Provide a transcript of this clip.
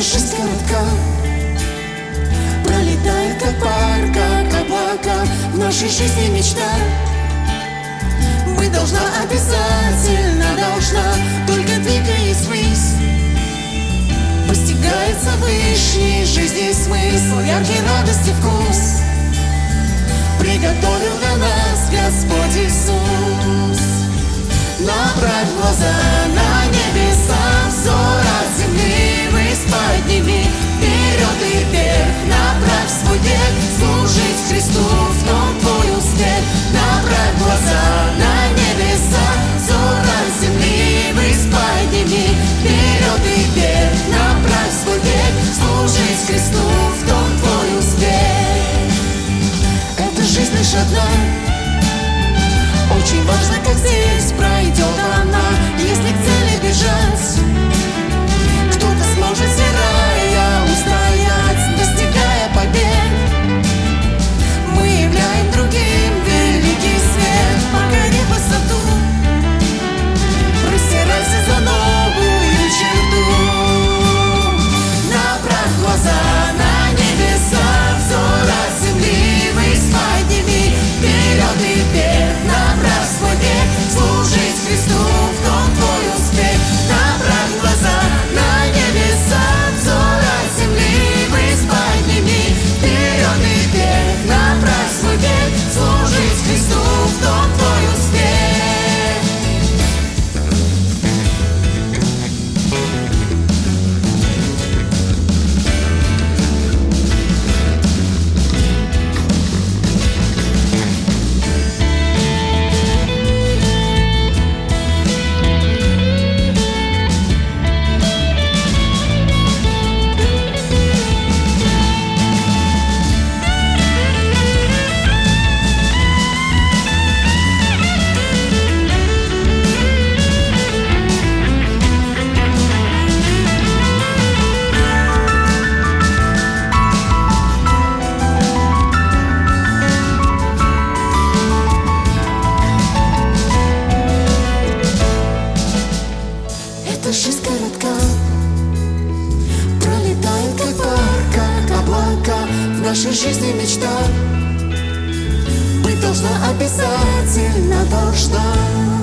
коротка Пролетает как пар, как облака В нашей жизни мечта. Быть должна обязательно должна Только двигаясь ввысь. Постигается высший жизни смысл Яркий радости вкус. Приготовил для нас Служить Христу В том твой успех Направь глаза на небеса. Взор от земли ввысь подними Вперед и вверх Направь свой век. Служить Христу В том твой успех. Эта жизнь лишь одна. Очень важно, как здесь пройдет она. Если к цели Эта жизнь коротка. Пролетает как пар, как облака. В нашей жизни мечта. Быть должна обязательно должна